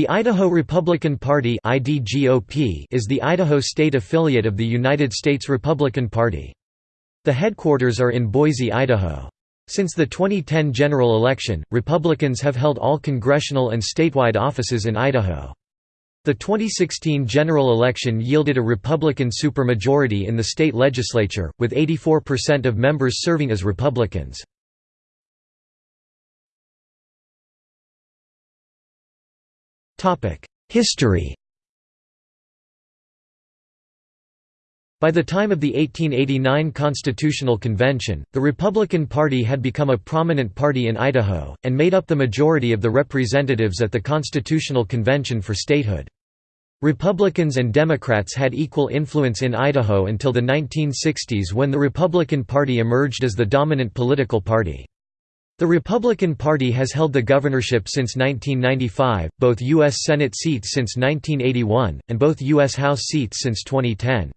The Idaho Republican Party is the Idaho state affiliate of the United States Republican Party. The headquarters are in Boise, Idaho. Since the 2010 general election, Republicans have held all congressional and statewide offices in Idaho. The 2016 general election yielded a Republican supermajority in the state legislature, with 84% of members serving as Republicans. History By the time of the 1889 Constitutional Convention, the Republican Party had become a prominent party in Idaho, and made up the majority of the representatives at the Constitutional Convention for statehood. Republicans and Democrats had equal influence in Idaho until the 1960s when the Republican Party emerged as the dominant political party. The Republican Party has held the governorship since 1995, both U.S. Senate seats since 1981, and both U.S. House seats since 2010.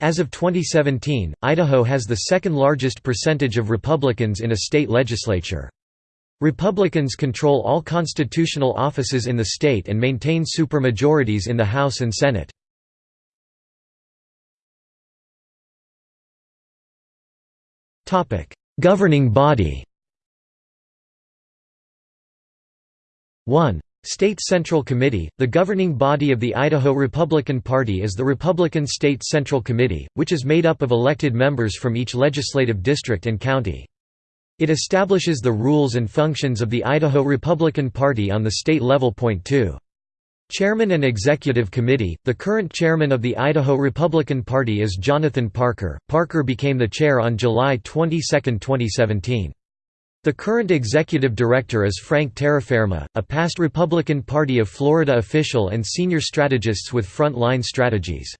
As of 2017, Idaho has the second largest percentage of Republicans in a state legislature. Republicans control all constitutional offices in the state and maintain supermajorities in the House and Senate. Governing body 1. State Central Committee – The governing body of the Idaho Republican Party is the Republican State Central Committee, which is made up of elected members from each legislative district and county. It establishes the rules and functions of the Idaho Republican Party on the state level. Point 2. Chairman and Executive Committee – The current chairman of the Idaho Republican Party is Jonathan Parker. Parker became the chair on July 22, 2017. The current executive director is Frank Terraferma, a past Republican Party of Florida official and senior strategist with Frontline Strategies.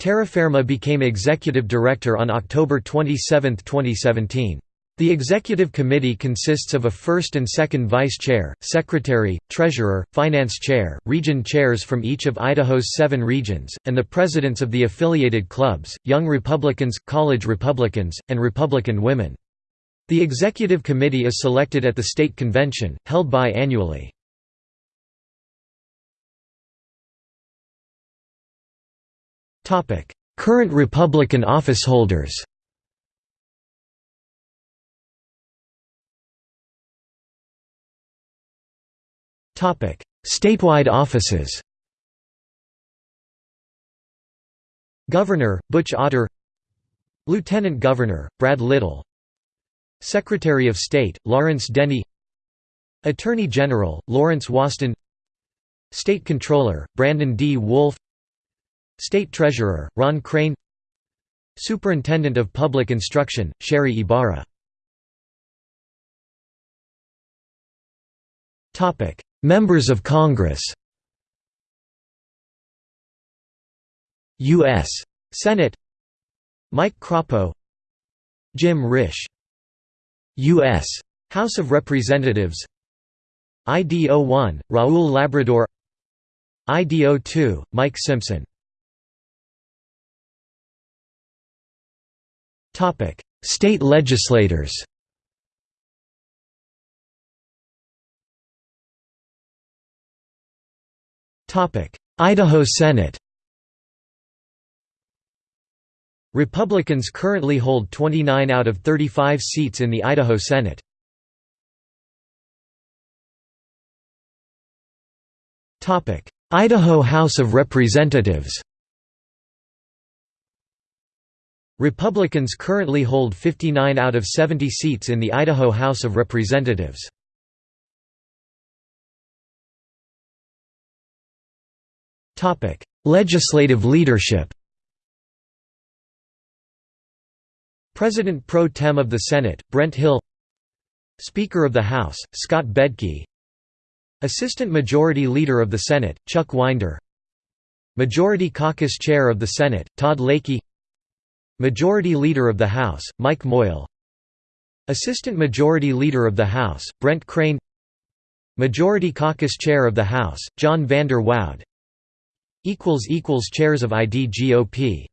Terraferma became executive director on October 27, 2017. The executive committee consists of a first and second vice chair, secretary, treasurer, finance chair, region chairs from each of Idaho's seven regions, and the presidents of the affiliated clubs, Young Republicans, College Republicans, and Republican Women. The executive committee is selected at the state convention, held bi-annually. Current Republican officeholders Statewide offices Governor, Butch Otter Lieutenant Governor, Brad Little Secretary of State, Lawrence Denney Attorney General, Lawrence Wasden State Controller, Brandon D. Woolf State Treasurer, Ron Crane Superintendent of Public Instruction, Sherri Ybarra Members of Congress U.S. Senate Mike Crapo Jim Risch U.S. House of Representatives. IDO-1, Raul Labrador. IDO-2, Mike Simpson. State legislators. Idaho Senate Republicans currently hold 29 out of 35 seats in the Idaho Senate. Idaho House of Representatives Republicans currently hold 59 out of 70 seats in the Idaho House of Representatives. Legislative leadership President pro tem of the Senate, Brent Hill. Speaker of the House, Scott Bedke. Assistant Majority Leader of the Senate, Chuck Winder. Majority Caucus Chair of the Senate, Todd Lakey Majority Leader of the House, Mike Moyle. Assistant Majority Leader of the House, Brent Crane. Majority Caucus Chair of the House, John Vander Woude. Chairs of IDGOP